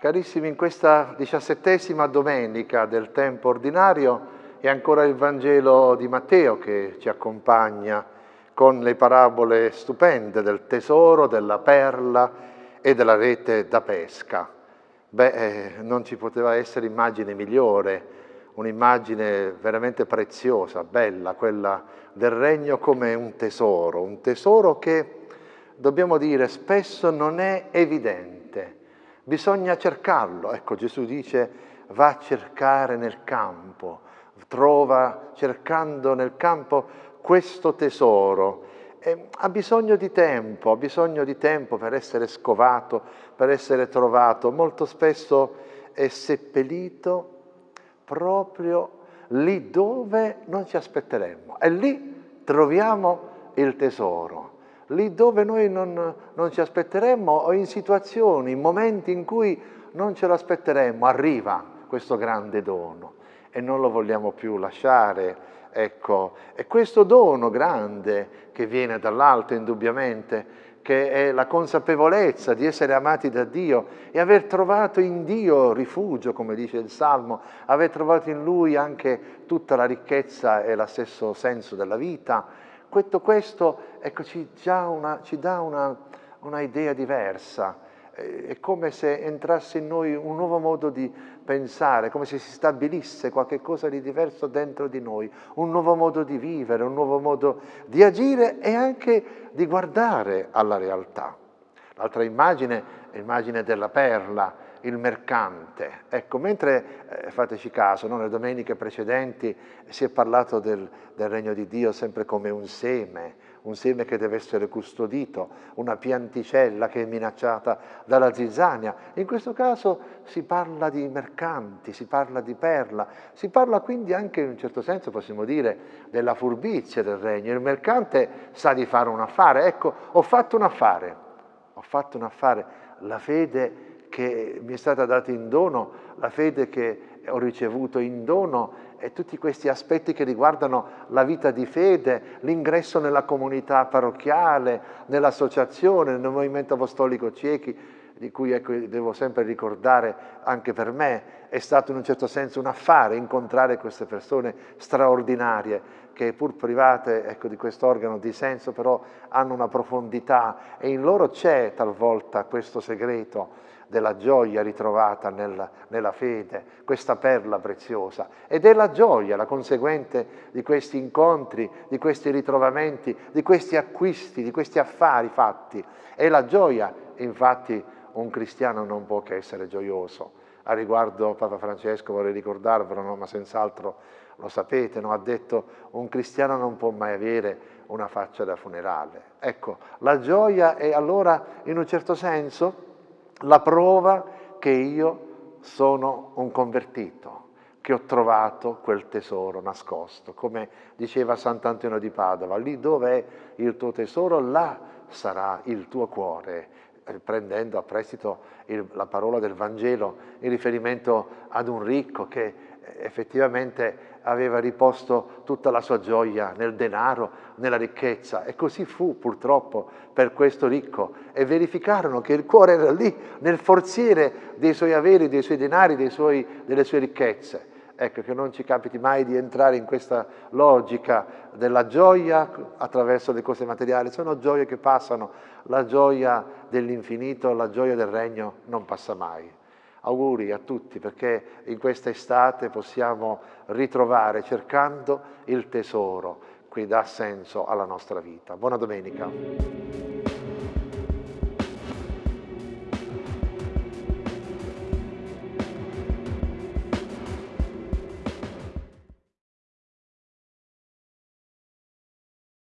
Carissimi, in questa diciassettesima domenica del tempo ordinario è ancora il Vangelo di Matteo che ci accompagna con le parabole stupende del tesoro, della perla e della rete da pesca. Beh, eh, non ci poteva essere immagine migliore, un'immagine veramente preziosa, bella, quella del regno come un tesoro, un tesoro che, dobbiamo dire, spesso non è evidente Bisogna cercarlo. Ecco, Gesù dice va a cercare nel campo, trova cercando nel campo questo tesoro. E ha bisogno di tempo, ha bisogno di tempo per essere scovato, per essere trovato. Molto spesso è seppellito proprio lì dove non ci aspetteremmo. E lì troviamo il tesoro lì dove noi non, non ci aspetteremmo o in situazioni, in momenti in cui non ce l'aspetteremmo, arriva questo grande dono e non lo vogliamo più lasciare. Ecco, e questo dono grande che viene dall'alto indubbiamente, che è la consapevolezza di essere amati da Dio e aver trovato in Dio rifugio, come dice il Salmo, aver trovato in Lui anche tutta la ricchezza e lo stesso senso della vita, tutto questo ecco, ci, una, ci, dà una, una idea diversa, è come se entrasse in noi un nuovo modo di pensare, come se si stabilisse qualcosa di diverso dentro di noi, un nuovo modo di vivere, un nuovo modo di agire e anche di guardare alla realtà. L'altra immagine è l'immagine della perla, il mercante. Ecco, mentre, eh, fateci caso, no, nelle domeniche precedenti si è parlato del, del, regno di Dio sempre come un seme, un seme che deve essere custodito, una pianticella che è minacciata dalla zizzania. In questo caso si parla di mercanti, si parla di perla, si parla quindi anche in un certo senso, possiamo dire, della furbizia del regno. Il mercante sa di fare un affare. Ecco, ho fatto un affare, ho fatto un affare, la fede che mi è stata data in dono, la fede che ho ricevuto in dono e tutti questi aspetti che riguardano la vita di fede, l'ingresso nella comunità parrocchiale, nell'associazione, nel movimento apostolico ciechi, di cui ecco, devo sempre ricordare anche per me, è stato in un certo senso un affare incontrare queste persone straordinarie che pur private ecco, di questo organo di senso però hanno una profondità e in loro c'è talvolta questo segreto della gioia ritrovata nella, nella, fede, questa perla preziosa. Ed è la gioia, la conseguente di questi incontri, di questi ritrovamenti, di questi acquisti, di questi affari fatti. È la gioia, infatti un cristiano non può che essere gioioso. A riguardo Papa Francesco vorrei ricordarvelo, no? ma senz'altro lo sapete, no? ha detto un cristiano non può mai avere una faccia da funerale. Ecco, la gioia è allora in un certo senso la prova che io sono un convertito, che ho trovato quel tesoro nascosto. Come diceva Sant'Antonio di Padova, lì dove è il tuo tesoro, là sarà il tuo cuore eh, prendendo a prestito il, la parola del Vangelo in riferimento ad un ricco che eh, effettivamente aveva riposto tutta la sua gioia nel denaro, nella ricchezza. E così fu purtroppo per questo ricco. E verificarono che il cuore era lì, nel forziere dei suoi averi, dei suoi denari, dei suoi, delle sue ricchezze. Ecco, che non ci capiti mai di entrare in questa logica della gioia attraverso le cose materiali. Sono gioie che passano, la gioia dell'infinito, la gioia del regno non passa mai. Auguri a tutti perché in questa estate possiamo ritrovare cercando il tesoro che dà senso alla nostra vita. Buona domenica.